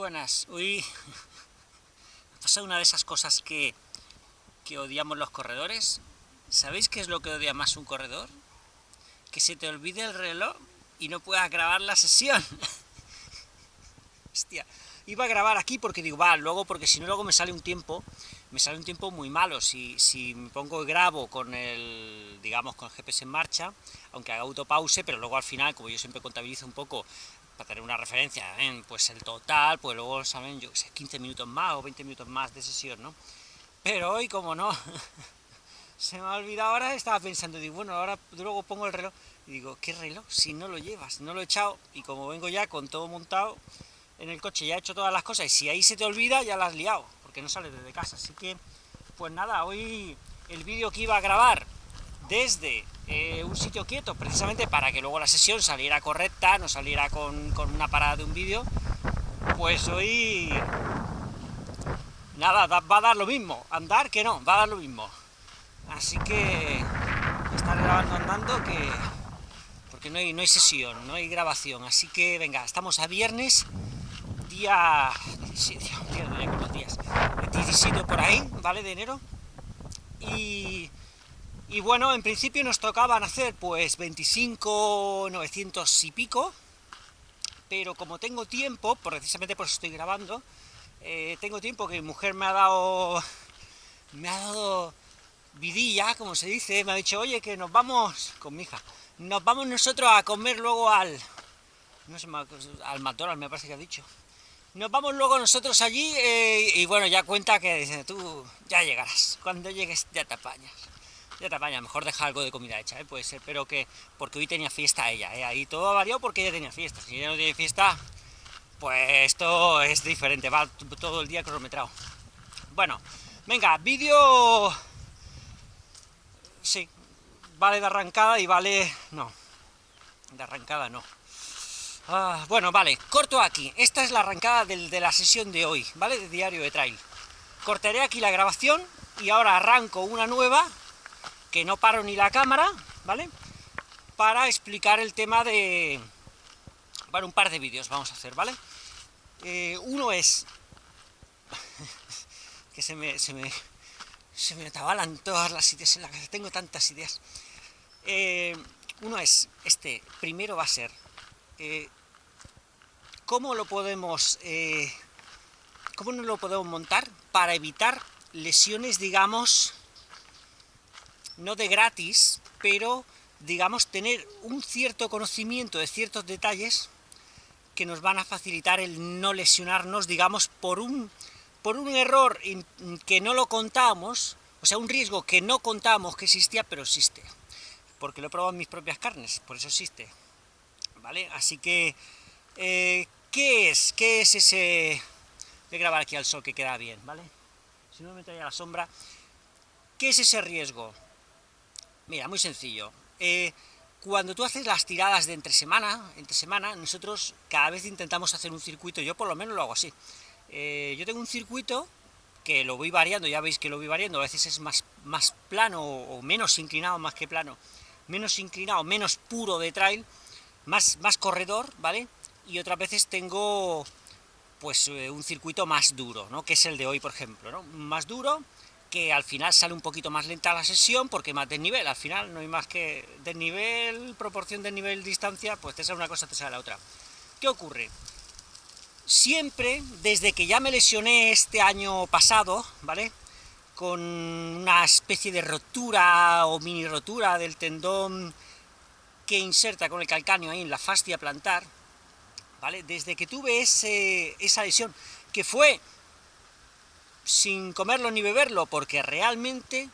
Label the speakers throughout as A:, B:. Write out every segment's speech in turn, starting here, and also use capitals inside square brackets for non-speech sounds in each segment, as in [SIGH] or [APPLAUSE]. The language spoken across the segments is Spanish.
A: buenas. Hoy [LAUGHS] ha pasado una de esas cosas que, que odiamos los corredores. ¿Sabéis qué es lo que odia más un corredor? Que se te olvide el reloj y no puedas grabar la sesión. [LAUGHS] Hostia, iba a grabar aquí porque digo, va, luego, porque si no luego me sale un tiempo, me sale un tiempo muy malo. Si, si me pongo grabo con el, digamos, con el GPS en marcha, aunque haga autopause, pero luego al final, como yo siempre contabilizo un poco para tener una referencia, en pues el total, pues luego saben, yo sé, 15 minutos más o 20 minutos más de sesión, ¿no? Pero hoy, como no, [LAUGHS] se me ha olvidado ahora, estaba pensando, digo, bueno, ahora luego pongo el reloj, y digo, ¿qué reloj? Si no lo llevas, no lo he echado, y como vengo ya con todo montado en el coche, ya he hecho todas las cosas, y si ahí se te olvida, ya la has liado, porque no sales desde casa, así que, pues nada, hoy el vídeo que iba a grabar desde eh, un sitio quieto, precisamente para que luego la sesión saliera correcta, no saliera con, con una parada de un vídeo, pues hoy... Nada, va a dar lo mismo, andar que no, va a dar lo mismo. Así que estar grabando andando que... porque no hay, no hay sesión, no hay grabación, así que venga, estamos a viernes, día 17, [LAUGHS] día, días, 17 por ahí, ¿vale? De enero, y y bueno, en principio nos tocaban hacer pues 25, 900 y pico, pero como tengo tiempo, precisamente por eso estoy grabando, eh, tengo tiempo que mi mujer me ha dado, me ha dado vidilla, como se dice, me ha dicho, oye, que nos vamos, con mi hija, nos vamos nosotros a comer luego al, no sé, al McDonald's me parece que ha dicho, nos vamos luego nosotros allí eh, y bueno, ya cuenta que dice, tú ya llegarás, cuando llegues ya te apañas ya te apaña, mejor deja algo de comida hecha, ¿eh? puede ser, pero que, porque hoy tenía fiesta ella, ¿eh? ahí todo variado porque ella tenía fiesta, si ella no tiene fiesta, pues esto es diferente, va todo el día cronometrado. Bueno, venga, vídeo, sí, vale de arrancada y vale, no, de arrancada no. Ah, bueno, vale, corto aquí, esta es la arrancada de la sesión de hoy, ¿vale? De diario de trail. Cortaré aquí la grabación y ahora arranco una nueva que no paro ni la cámara, ¿vale? Para explicar el tema de... Bueno, un par de vídeos vamos a hacer, ¿vale? Eh, uno es... [LAUGHS] que se me, se me... Se me atabalan todas las ideas en la cabeza, tengo tantas ideas. Eh, uno es, este, primero va a ser... Eh, ¿Cómo lo podemos... ¿Cómo no lo podemos montar para evitar lesiones, digamos, no de gratis, pero digamos tener un cierto conocimiento de ciertos detalles que nos van a facilitar el no lesionarnos, digamos, por un, por un error que no lo contamos, o sea, un riesgo que no contamos que existía, pero existe, porque lo he probado en mis propias carnes, por eso existe, ¿vale? Así que, eh, ¿qué es? ¿Qué es ese...? Voy a grabar aquí al sol que queda bien, ¿vale? Si no me traía la sombra. ¿Qué es ese riesgo? Mira, muy sencillo. Eh, cuando tú haces las tiradas de entre semana, entre semana, nosotros cada vez intentamos hacer un circuito, yo por lo menos lo hago así. Eh, yo tengo un circuito que lo voy variando, ya veis que lo voy variando, a veces es más, más plano o menos inclinado más que plano, menos inclinado, menos puro de trail, más, más corredor, ¿vale? Y otras veces tengo pues eh, un circuito más duro, ¿no? Que es el de hoy, por ejemplo, ¿no? Más duro, que al final sale un poquito más lenta la sesión porque más desnivel, al final no hay más que desnivel, proporción de nivel, distancia, pues te sale una cosa, te sale la otra. ¿Qué ocurre? Siempre, desde que ya me lesioné este año pasado, ¿vale? Con una especie de rotura o mini rotura del tendón que inserta con el calcáneo ahí en la fascia plantar, ¿vale? Desde que tuve ese, esa lesión, que fue sin comerlo ni beberlo, porque realmente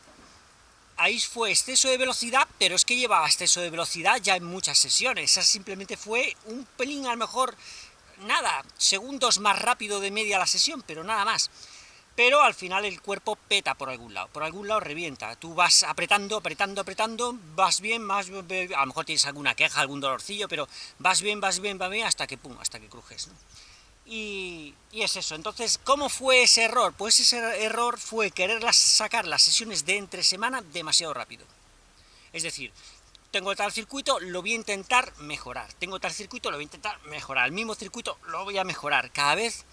A: ahí fue exceso de velocidad, pero es que llevaba exceso de velocidad ya en muchas sesiones, esa simplemente fue un pelín a lo mejor, nada, segundos más rápido de media la sesión, pero nada más. Pero al final el cuerpo peta por algún lado, por algún lado revienta, tú vas apretando, apretando, apretando, vas bien, más, a lo mejor tienes alguna queja, algún dolorcillo, pero vas bien, vas bien, vas bien, hasta que pum, hasta que crujes. Y, es eso. Entonces, ¿cómo fue ese error? Pues ese error fue querer sacar las sesiones de entre semana demasiado rápido. Es decir, tengo tal circuito, lo voy a intentar mejorar. Tengo tal circuito, lo voy a intentar mejorar. El mismo circuito lo voy a mejorar. Cada vez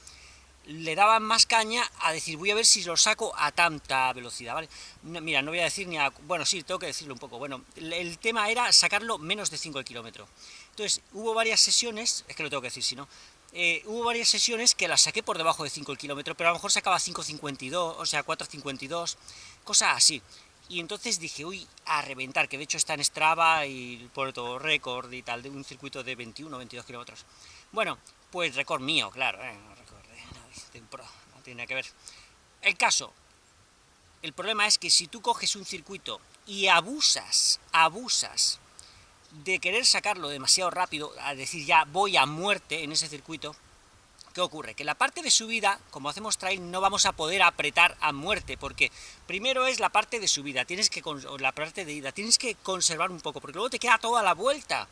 A: le daban más caña a decir, voy a ver si lo saco a tanta velocidad, ¿vale? mira, no voy a decir ni a... Bueno, sí, tengo que decirlo un poco. Bueno, el, tema era sacarlo menos de 5 el kilómetro. Entonces, hubo varias sesiones, es que lo tengo que decir, si no, eh, hubo varias sesiones que las saqué por debajo de 5 el kilómetro, pero a lo mejor sacaba 5.52, o sea, 4.52, cosas así. Y entonces dije, uy, a reventar, que de hecho está en Strava y todo récord y tal, de un circuito de 21 22 kilómetros. Bueno, pues récord mío, claro, ¿eh? no tiene nada que ver. El caso, el problema es que si tú coges un circuito y abusas, abusas de querer sacarlo demasiado rápido, a decir ya voy a muerte en ese circuito, ¿qué ocurre? Que la parte de subida, como hacemos trail, no vamos a poder apretar a muerte, porque primero es la parte de subida, tienes que, la parte de ida, tienes que conservar un poco, porque luego te queda toda la vuelta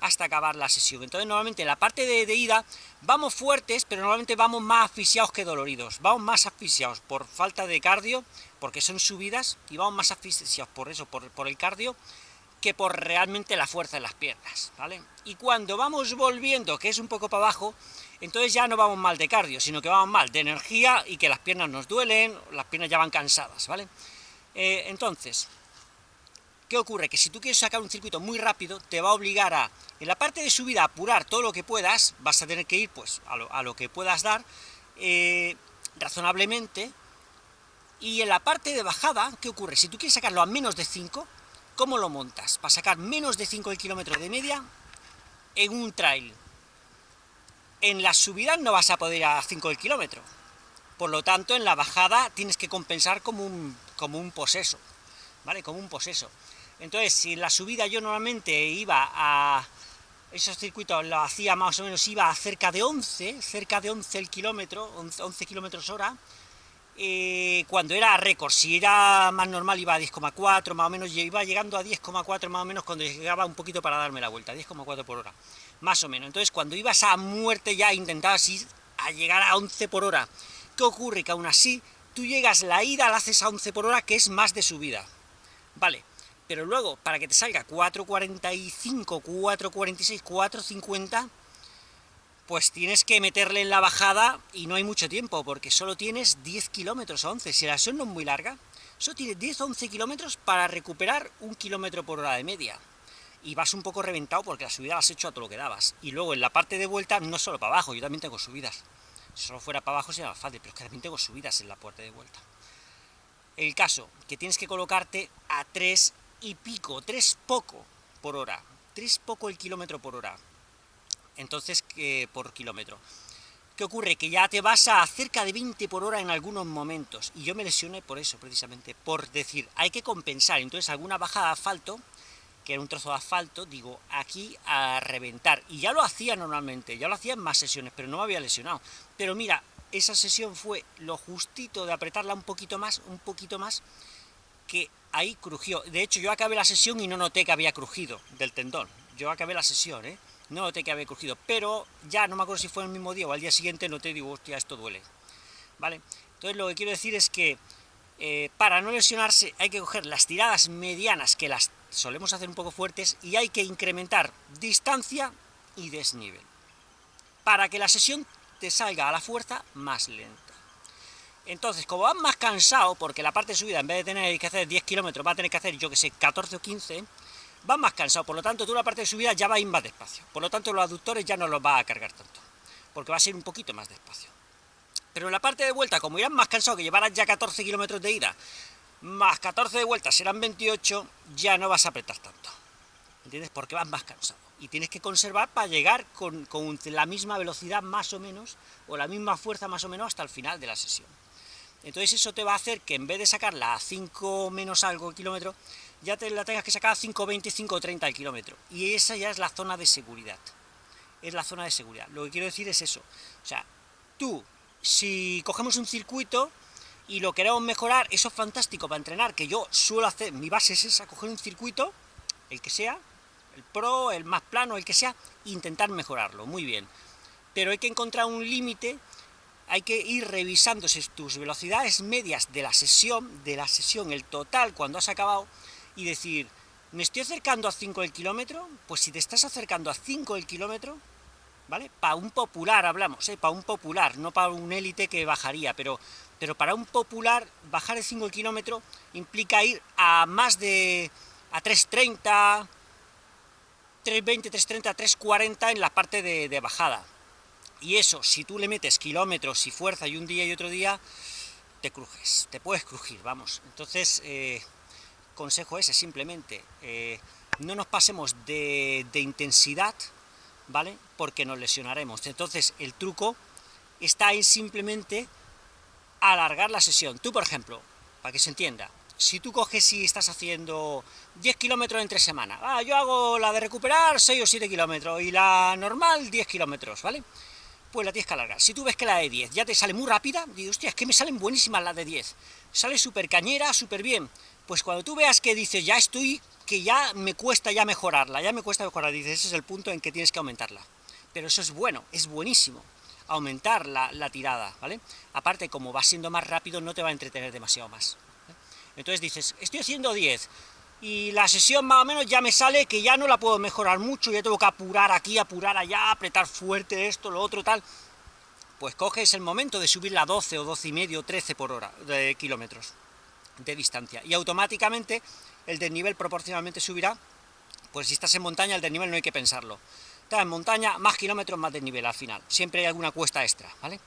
A: hasta acabar la sesión. Entonces normalmente en la parte de, ida vamos fuertes, pero normalmente vamos más asfixiados que doloridos. Vamos más asfixiados por falta de cardio, porque son subidas, y vamos más asfixiados por eso, por, por el cardio, que por realmente la fuerza en las piernas, ¿vale? Y cuando vamos volviendo, que es un poco para abajo, entonces ya no vamos mal de cardio, sino que vamos mal de energía y que las piernas nos duelen, las piernas ya van cansadas, ¿vale? Eh, entonces, ¿Qué ocurre? Que si tú quieres sacar un circuito muy rápido, te va a obligar a, en la parte de subida, apurar todo lo que puedas, vas a tener que ir pues a lo, que puedas dar, eh, razonablemente, y en la parte de bajada, ¿qué ocurre? Si tú quieres sacarlo a menos de 5, ¿cómo lo montas? Para sacar menos de 5 el kilómetro de media en un trail. En la subida no vas a poder ir a 5 el kilómetro, por lo tanto en la bajada tienes que compensar como un, como un poseso, ¿vale? Como un poseso. Entonces, si en la subida yo normalmente iba a... Esos circuitos lo hacía más o menos, iba a cerca de 11, cerca de 11 el kilómetro, 11, kilómetros hora, eh, cuando era récord, si era más normal iba a 10,4 más o menos, iba llegando a 10,4 más o menos cuando llegaba un poquito para darme la vuelta, 10,4 por hora, más o menos. Entonces cuando ibas a muerte ya intentabas ir a llegar a 11 por hora. ¿Qué ocurre? Que aún así, tú llegas, la ida la haces a 11 por hora, que es más de subida. Vale, pero luego, para que te salga 4.45, 4.46, 4.50, pues tienes que meterle en la bajada y no hay mucho tiempo, porque solo tienes 10 kilómetros a 11, si la sesión no es muy larga, solo tienes 10 11 kilómetros para recuperar un kilómetro por hora de media. Y vas un poco reventado porque la subida la has hecho a todo lo que dabas. Y luego en la parte de vuelta, no solo para abajo, yo también tengo subidas. Si solo fuera para abajo sería más fácil, pero es que también tengo subidas en la parte de vuelta. El caso, que tienes que colocarte a 3 y pico, tres poco por hora, tres poco el kilómetro por hora, entonces que por kilómetro. ¿Qué ocurre? Que ya te vas a cerca de 20 por hora en algunos momentos, y yo me lesioné por eso, precisamente, por decir, hay que compensar, entonces alguna bajada de asfalto, que era un trozo de asfalto, digo, aquí a reventar, y ya lo hacía normalmente, ya lo hacía en más sesiones, pero no me había lesionado, pero mira, esa sesión fue lo justito de apretarla un poquito más, un poquito más, que ahí crujió. De hecho, yo acabé la sesión y no noté que había crujido del tendón. Yo acabé la sesión, ¿eh? No noté que había crujido, pero ya no me acuerdo si fue el mismo día o al día siguiente noté, digo, hostia, esto duele. ¿Vale? Entonces lo que quiero decir es que eh, para no lesionarse hay que coger las tiradas medianas, que las solemos hacer un poco fuertes, y hay que incrementar distancia y desnivel, para que la sesión te salga a la fuerza más lenta. Entonces, como vas más cansado, porque la parte de subida, en vez de tener que hacer 10 kilómetros, va a tener que hacer, yo que sé, 14 o 15, vas más cansado, por lo tanto, tú la parte de subida ya va a ir más despacio. Por lo tanto, los aductores ya no los va a cargar tanto, porque va a ser un poquito más despacio. Pero en la parte de vuelta, como irás más cansado, que llevarás ya 14 kilómetros de ida, más 14 de vuelta serán 28, ya no vas a apretar tanto. ¿Entiendes? Porque vas más cansado. Y tienes que conservar para llegar con, con la misma velocidad más o menos, o la misma fuerza más o menos hasta el final de la sesión. Entonces eso te va a hacer que en vez de sacarla a 5 menos algo el kilómetro, ya te la tengas que sacar a 5.20, 5.30 el kilómetro. Y esa ya es la zona de seguridad. Es la zona de seguridad. Lo que quiero decir es eso. O sea, tú, si cogemos un circuito y lo queremos mejorar, eso es fantástico para entrenar, que yo suelo hacer, mi base es esa, coger un circuito, el que sea, el pro, el más plano, el que sea, e intentar mejorarlo, muy bien. Pero hay que encontrar un límite hay que ir revisando tus velocidades medias de la sesión, de la sesión, el total cuando has acabado, y decir, ¿me estoy acercando a 5 el kilómetro? Pues si te estás acercando a 5 el kilómetro, ¿vale? Para un popular hablamos, ¿eh? Para un popular, no para un élite que bajaría, pero, pero para un popular, bajar de 5 kilómetros implica ir a más de... a 330, 320, 330, 340 en la parte de, bajada. Y eso, si tú le metes kilómetros y fuerza y un día y otro día, te crujes, te puedes crujir, vamos. Entonces, eh, consejo ese, simplemente, eh, no nos pasemos de, intensidad, ¿vale? Porque nos lesionaremos. Entonces, el truco está en simplemente alargar la sesión. Tú, por ejemplo, para que se entienda, si tú coges y estás haciendo 10 kilómetros entre semanas, ah, yo hago la de recuperar 6 o 7 kilómetros, y la normal 10 kilómetros, ¿vale? Pues la tienes que alargar. Si tú ves que la de 10 ya te sale muy rápida, dices, hostia, es que me salen buenísimas las de 10, sale súper cañera, súper bien, pues cuando tú veas que dices, ya estoy que ya me cuesta ya mejorarla, ya me cuesta mejorar, dices, ese es el punto en que tienes que aumentarla. Pero eso es bueno, es buenísimo, aumentar la, tirada, ¿vale? Aparte, como va siendo más rápido, no te va a entretener demasiado más. Entonces dices, estoy haciendo 10, y la sesión más o menos ya me sale que ya no la puedo mejorar mucho, ya tengo que apurar aquí, apurar allá, apretar fuerte esto, lo otro, tal. Pues coges el momento de subirla a 12 o 12 y medio, 13 por hora de kilómetros de distancia, y automáticamente el desnivel proporcionalmente subirá, pues si estás en montaña el desnivel no hay que pensarlo. Estás en montaña, más kilómetros, más desnivel al final, siempre hay alguna cuesta extra, ¿vale?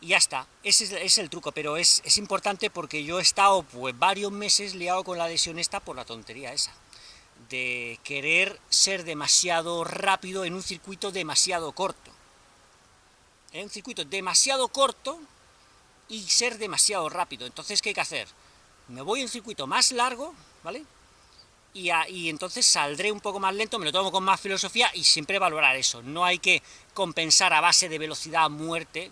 A: Y ya está, ese es, el truco, pero es, es, importante porque yo he estado pues varios meses liado con la lesión esta por la tontería esa, de querer ser demasiado rápido en un circuito demasiado corto. En un circuito demasiado corto y ser demasiado rápido. Entonces, ¿qué hay que hacer? Me voy a un circuito más largo, ¿vale? Y, entonces saldré un poco más lento, me lo tomo con más filosofía y siempre valorar eso. No hay que compensar a base de velocidad a muerte,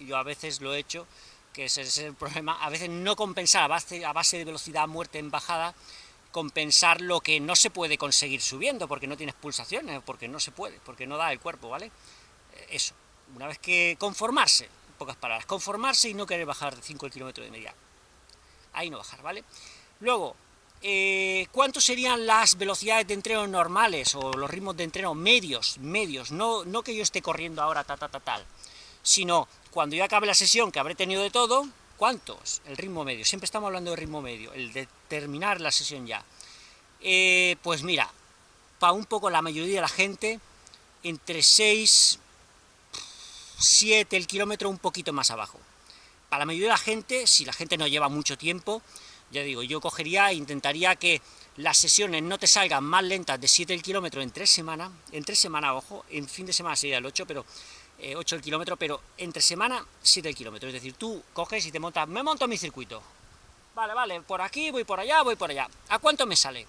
A: yo a veces lo he hecho, que ese es el problema, a veces no compensar a base, a base de velocidad a muerte en bajada, compensar lo que no se puede conseguir subiendo, porque no tienes pulsaciones, porque no se puede, porque no da el cuerpo, ¿vale? Eso, una vez que conformarse, pocas palabras, conformarse y no querer bajar de 5 kilómetros de media. Ahí no bajar, ¿vale? Luego, eh, ¿cuántos serían las velocidades de entreno normales o los ritmos de entreno medios, medios? No, no que yo esté corriendo ahora ta, ta, ta, tal, sino cuando yo acabe la sesión, que habré tenido de todo, ¿cuántos? El ritmo medio, siempre estamos hablando de ritmo medio, el de terminar la sesión ya. Eh, pues mira, para un poco la mayoría de la gente, entre 6, 7 el kilómetro, un poquito más abajo. Para la mayoría de la gente, si la gente no lleva mucho tiempo, ya digo, yo cogería e intentaría que las sesiones no te salgan más lentas de 7 el kilómetro en 3 semanas, en 3 semanas, ojo, en fin de semana sería el 8, pero 8 eh, el kilómetro, pero entre semana 7 el kilómetro, es decir, tú coges y te montas, me monto mi circuito, vale, vale, por aquí, voy por allá, voy por allá, ¿a cuánto me sale?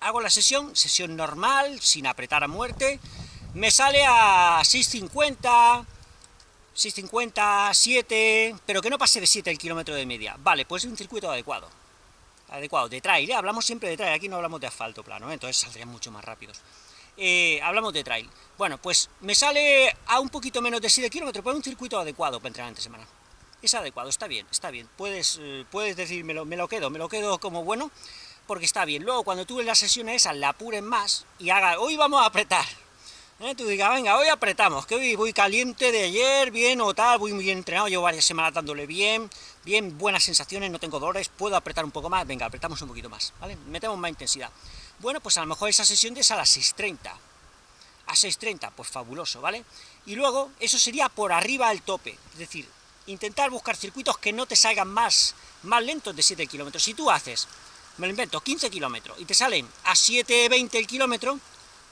A: Hago la sesión, sesión normal, sin apretar a muerte, me sale a 650, 650, 7, pero que no pase de 7 el kilómetro de media. Vale, pues es un circuito adecuado. Adecuado, de trail, ¿eh? hablamos siempre de trail, aquí no hablamos de asfalto plano, ¿eh? entonces saldrían mucho más rápidos. Eh, hablamos de trail. Bueno, pues me sale a un poquito menos de 7 kilómetros, pero un circuito adecuado para entrenar entre semana. Es adecuado, está bien, está bien. Puedes, puedes decir, me lo, me lo quedo, me lo quedo como bueno, porque está bien. Luego, cuando tú en las sesiones esas la apuren más y haga, hoy vamos a apretar, Tú digas, venga, hoy apretamos, que hoy voy caliente de ayer, bien o tal, voy muy entrenado, llevo varias semanas dándole bien, bien, buenas sensaciones, no tengo dolores, puedo apretar un poco más, venga, apretamos un poquito más, ¿vale? Metemos más intensidad. Bueno, pues a lo mejor esa sesión es a las 6.30, a 6.30, pues fabuloso, ¿vale? Y luego, eso sería por arriba del tope, es decir, intentar buscar circuitos que no te salgan más, más lentos de 7 kilómetros. Si tú haces, me lo invento, 15 kilómetros, y te salen a 7.20 el kilómetro,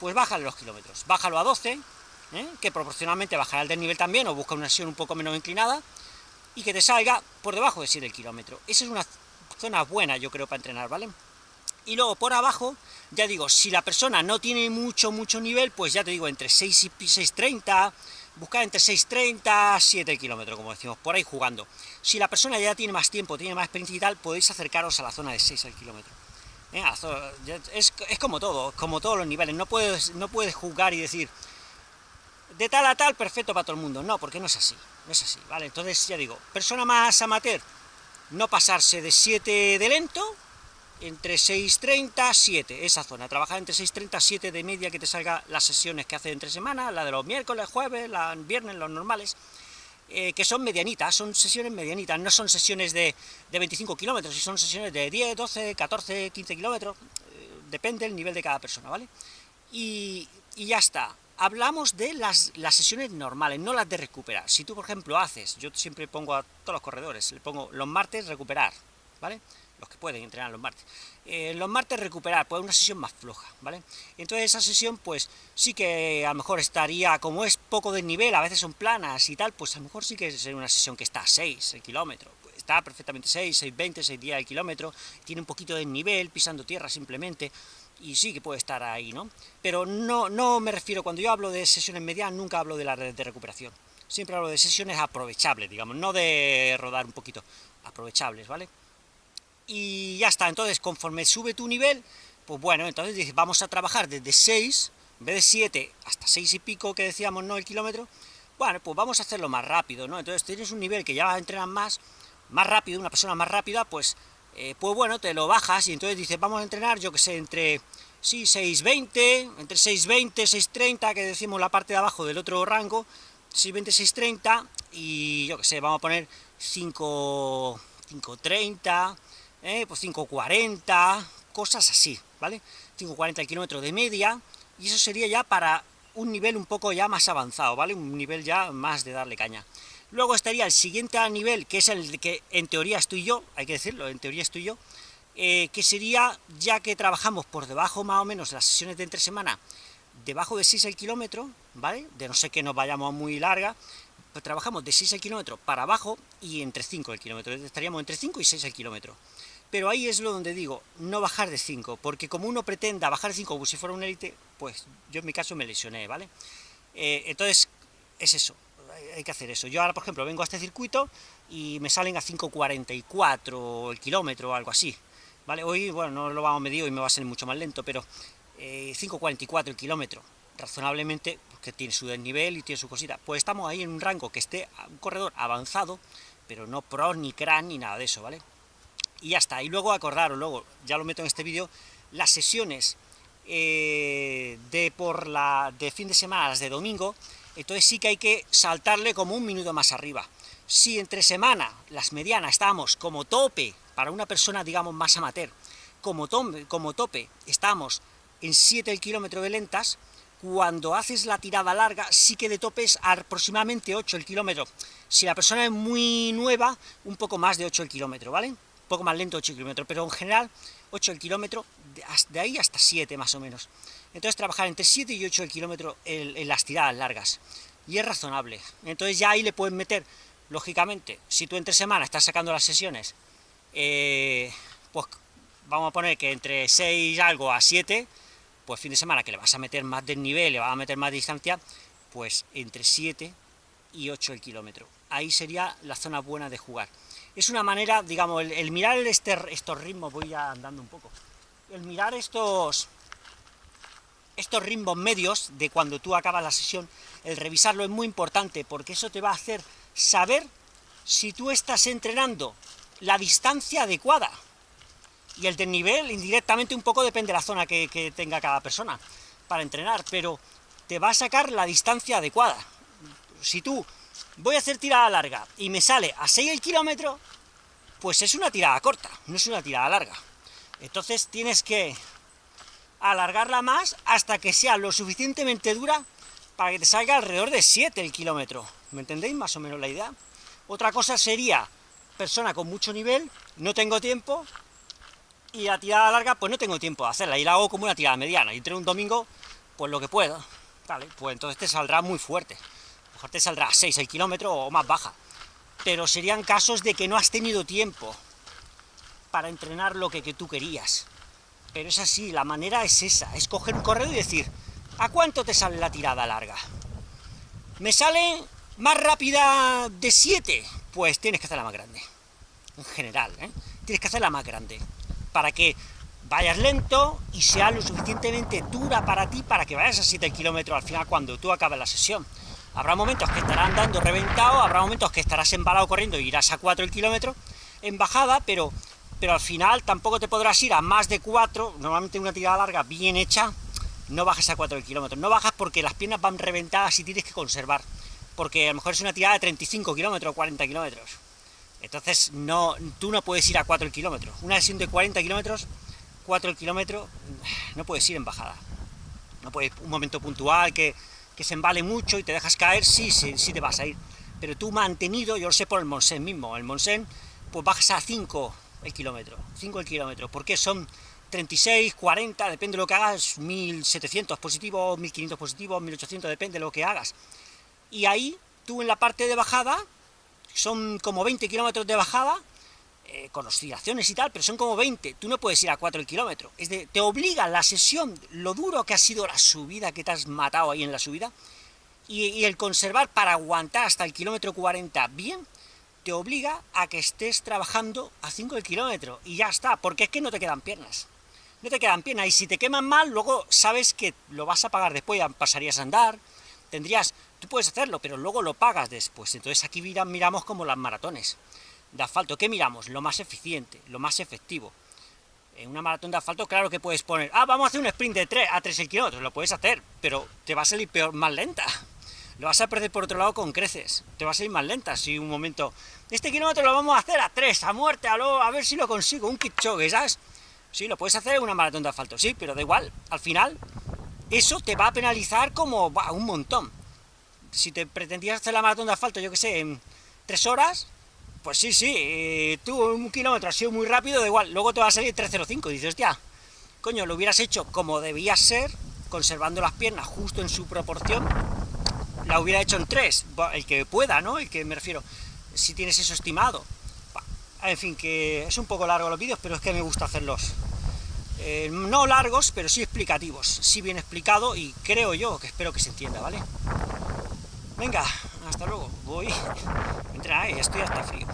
A: pues bájale los kilómetros, bájalo a 12, ¿eh? que proporcionalmente bajará el desnivel también, o busca una sesión un poco menos inclinada, y que te salga por debajo de 7 el kilómetro. Esa es una zona buena, yo creo, para entrenar, ¿vale? Y luego por abajo, ya digo, si la persona no tiene mucho, mucho nivel, pues ya te digo, entre 6 y 6.30, buscar entre 6.30, 7 kilómetros, como decimos, por ahí jugando. Si la persona ya tiene más tiempo, tiene más experiencia y tal, podéis acercaros a la zona de 6 al kilómetro. ¿Eh? Es, como todo, como todos los niveles, no puedes, no puedes jugar y decir de tal a tal, perfecto para todo el mundo, no, porque no es así, no es así, ¿vale? Entonces, ya digo, persona más amateur, no pasarse de 7 de lento, entre 6.30 7, esa zona, trabajar entre 6.30 7 de media que te salga las sesiones que hace entre semana, la de los miércoles, jueves, la viernes, los normales, eh, que son medianitas, son sesiones medianitas, no son sesiones de, de 25 kilómetros, y son sesiones de 10, 12, 14, 15 kilómetros, eh, depende del nivel de cada persona, ¿vale? Y, y ya está, hablamos de las, las, sesiones normales, no las de recuperar. Si tú, por ejemplo, haces, yo siempre pongo a todos los corredores, le pongo los martes recuperar, ¿vale? Los que pueden entrenar los martes. Eh, los martes recuperar, pues una sesión más floja, ¿vale? Entonces esa sesión, pues sí que a lo mejor estaría, como es poco de nivel, a veces son planas y tal, pues a lo mejor sí que es una sesión que está a 6 el kilómetro, pues está perfectamente 6, 6, 20, 6 días el kilómetro, tiene un poquito de nivel, pisando tierra simplemente, y sí que puede estar ahí, ¿no? Pero no, no me refiero, cuando yo hablo de sesiones medias, nunca hablo de la red de recuperación. Siempre hablo de sesiones aprovechables, digamos, no de rodar un poquito, aprovechables, ¿vale? Y ya está, entonces, conforme sube tu nivel, pues bueno, entonces dices, vamos a trabajar desde 6, en vez de 7, hasta 6 y pico que decíamos, ¿no?, el kilómetro, bueno, pues vamos a hacerlo más rápido, ¿no? Entonces tienes un nivel que ya entrenar más, más rápido, una persona más rápida, pues eh, pues bueno, te lo bajas y entonces dices, vamos a entrenar, yo que sé, entre, sí, 6.20, entre 6.20, 6.30, que decimos la parte de abajo del otro rango, 6.20, 6.30, y yo que sé, vamos a poner 5, 5.30, eh, pues 5.40, cosas así, ¿vale? 5.40 el kilómetro de media, y eso sería ya para un nivel un poco ya más avanzado, ¿vale? Un nivel ya más de darle caña. Luego estaría el siguiente nivel, que es el que en teoría estoy yo, hay que decirlo, en teoría estoy yo, eh, que sería, ya que trabajamos por debajo más o menos las sesiones de entre semana, debajo de 6 el kilómetro, ¿vale? De no sé que nos vayamos muy larga, pues trabajamos de 6 el kilómetro para abajo y entre 5 el kilómetro, estaríamos entre 5 y 6 el kilómetro. Pero ahí es lo donde digo, no bajar de 5, porque como uno pretenda bajar de 5 como si fuera un élite, pues yo en mi caso me lesioné, ¿vale? Eh, entonces, es eso, hay que hacer eso. Yo ahora, por ejemplo, vengo a este circuito y me salen a 5.44 el kilómetro o algo así, ¿vale? Hoy, bueno, no lo vamos a medir y me va a salir mucho más lento, pero 5.44 eh, el kilómetro, razonablemente, porque tiene su desnivel y tiene su cosita. Pues estamos ahí en un rango que esté un corredor avanzado, pero no pro, ni cran, ni nada de eso, ¿vale? Y ya está. Y luego acordaros, luego, ya lo meto en este vídeo, las sesiones eh, de por la de fin de semana, las de domingo, entonces sí que hay que saltarle como un minuto más arriba. Si entre semana, las medianas, estamos como tope, para una persona, digamos, más amateur, como, como tope, estamos en 7 el kilómetro de lentas, cuando haces la tirada larga, sí que de tope es aproximadamente 8 el kilómetro. Si la persona es muy nueva, un poco más de 8 el kilómetro, ¿vale? Un poco más lento 8 el kilómetro, pero en general 8 el kilómetro, de ahí hasta 7 más o menos. Entonces trabajar entre 7 y 8 el kilómetro en, las tiradas largas. Y es razonable. Entonces ya ahí le pueden meter, lógicamente, si tú entre semana estás sacando las sesiones, eh, pues vamos a poner que entre 6 algo a 7, pues fin de semana que le vas a meter más desnivel, le vas a meter más distancia, pues entre 7 y 8 el kilómetro. Ahí sería la zona buena de jugar. Es una manera, digamos, el, mirar este, estos ritmos, voy ya andando un poco, el mirar estos, estos ritmos medios de cuando tú acabas la sesión, el revisarlo es muy importante, porque eso te va a hacer saber si tú estás entrenando la distancia adecuada. Y el desnivel, indirectamente, un poco depende de la zona que, que tenga cada persona para entrenar, pero te va a sacar la distancia adecuada. Si tú voy a hacer tirada larga y me sale a 6 el kilómetro, pues es una tirada corta, no es una tirada larga. Entonces tienes que alargarla más hasta que sea lo suficientemente dura para que te salga alrededor de 7 el kilómetro. ¿Me entendéis más o menos la idea? Otra cosa sería, persona con mucho nivel, no tengo tiempo, y la tirada larga, pues no tengo tiempo de hacerla, y la hago como una tirada mediana, y entre un domingo, pues lo que puedo, ¿vale? Pues entonces te saldrá muy fuerte, mejor te saldrá 6 el kilómetro o más baja, pero serían casos de que no has tenido tiempo para entrenar lo que, que tú querías. Pero es así, la manera es esa, es coger un correo y decir, ¿a cuánto te sale la tirada larga? ¿Me sale más rápida de 7? Pues tienes que hacerla más grande, en general, ¿eh? Tienes que hacerla más grande, para que vayas lento y sea lo suficientemente dura para ti para que vayas a 7 kilómetros al final cuando tú acabes la sesión. Habrá momentos que estarás andando reventado, habrá momentos que estarás embalado corriendo y irás a 4 el kilómetro en bajada, pero pero al final tampoco te podrás ir a más de 4, normalmente una tirada larga bien hecha, no bajas a 4 kilómetros, no bajas porque las piernas van reventadas y tienes que conservar, porque a lo mejor es una tirada de 35 kilómetros o 40 kilómetros, entonces no, tú no puedes ir a 4 kilómetros, una sesión de 40 kilómetros, 4 kilómetros, no puedes ir en bajada, no puedes, un momento puntual que, que se embale mucho y te dejas caer, sí, sí, sí te vas a ir, pero tú mantenido, yo lo sé por el Monsen mismo, el Monsen, pues bajas a 5 el kilómetro, 5 el kilómetro, porque son 36, 40, depende de lo que hagas, 1700 positivos, 1500 positivos, 1800, depende de lo que hagas. Y ahí, tú en la parte de bajada, son como 20 kilómetros de bajada, eh, con oscilaciones y tal, pero son como 20, tú no puedes ir a 4 el kilómetro, es de, te obliga la sesión, lo duro que ha sido la subida, que te has matado ahí en la subida, y, y el conservar para aguantar hasta el kilómetro 40 bien, te obliga a que estés trabajando a 5 el kilómetro, y ya está, porque es que no te quedan piernas. No te quedan piernas, y si te queman mal, luego sabes que lo vas a pagar después, pasarías a andar, tendrías... Tú puedes hacerlo, pero luego lo pagas después. Entonces aquí miramos como las maratones de asfalto. ¿Qué miramos? Lo más eficiente, lo más efectivo. En una maratón de asfalto, claro que puedes poner, ah, vamos a hacer un sprint de 3 a 3 el kilómetro, lo puedes hacer, pero te va a salir peor, más lenta lo vas a perder por otro lado con creces, te vas a ir más lenta si un momento, este kilómetro lo vamos a hacer a tres, a muerte, a, a ver si lo consigo, un Kipchoge, ¿sabes? Sí, lo puedes hacer en una maratón de asfalto, sí, pero da igual, al final, eso te va a penalizar como un montón. Si te pretendías hacer la maratón de asfalto, yo que sé, en tres horas, pues sí, sí, eh, tú un kilómetro ha sido muy rápido, da igual, luego te va a salir 3.05, dices, hostia, coño, lo hubieras hecho como debías ser, conservando las piernas justo en su proporción, la hubiera hecho en tres, el que pueda, ¿no? El que me refiero, si tienes eso estimado. En fin, que es un poco largo los vídeos, pero es que me gusta hacerlos. Eh, no largos, pero sí explicativos, sí bien explicado, y creo yo que espero que se entienda, ¿vale? Venga, hasta luego, voy, entra, estoy hasta frío.